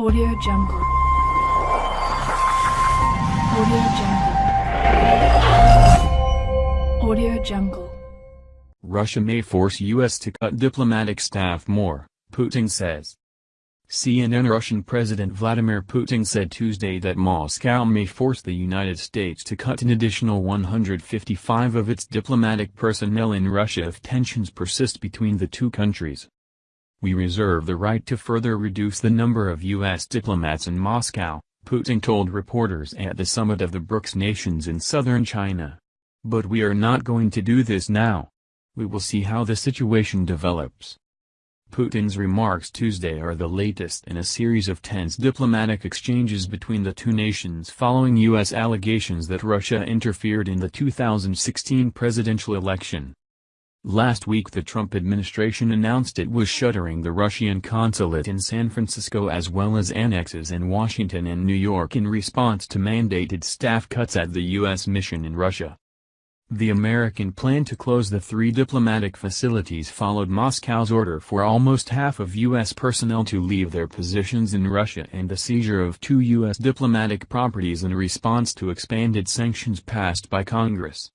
Audio Jungle. Audio Jungle. Audio Jungle. Russia may force U.S. to cut diplomatic staff more, Putin says. CNN Russian President Vladimir Putin said Tuesday that Moscow may force the United States to cut an additional 155 of its diplomatic personnel in Russia if tensions persist between the two countries. We reserve the right to further reduce the number of U.S. diplomats in Moscow, Putin told reporters at the summit of the BRICS nations in southern China. But we are not going to do this now. We will see how the situation develops. Putin's remarks Tuesday are the latest in a series of tense diplomatic exchanges between the two nations following U.S. allegations that Russia interfered in the 2016 presidential election. Last week the Trump administration announced it was shuttering the Russian consulate in San Francisco as well as annexes in Washington and New York in response to mandated staff cuts at the U.S. mission in Russia. The American plan to close the three diplomatic facilities followed Moscow's order for almost half of U.S. personnel to leave their positions in Russia and the seizure of two U.S. diplomatic properties in response to expanded sanctions passed by Congress.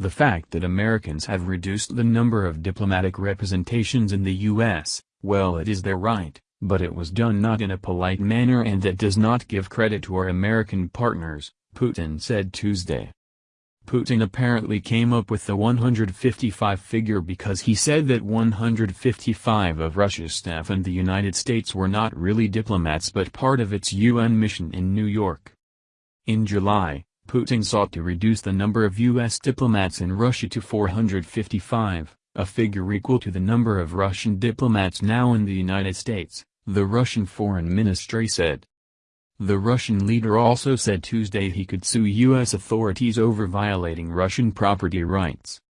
The fact that Americans have reduced the number of diplomatic representations in the U.S., well it is their right, but it was done not in a polite manner and that does not give credit to our American partners, Putin said Tuesday. Putin apparently came up with the 155 figure because he said that 155 of Russia's staff in the United States were not really diplomats but part of its UN mission in New York. In July, Putin sought to reduce the number of U.S. diplomats in Russia to 455, a figure equal to the number of Russian diplomats now in the United States, the Russian Foreign Ministry said. The Russian leader also said Tuesday he could sue U.S. authorities over violating Russian property rights.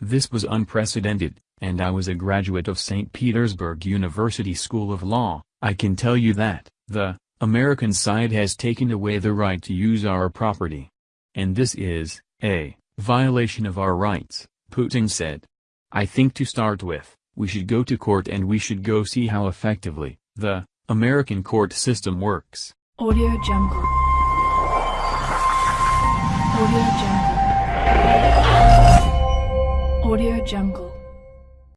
This was unprecedented, and I was a graduate of St. Petersburg University School of Law, I can tell you that, the, American side has taken away the right to use our property. And this is, a, violation of our rights, Putin said. I think to start with, we should go to court and we should go see how effectively, the, American court system works. Audio Jungle. Audio Jungle. Audio Jungle.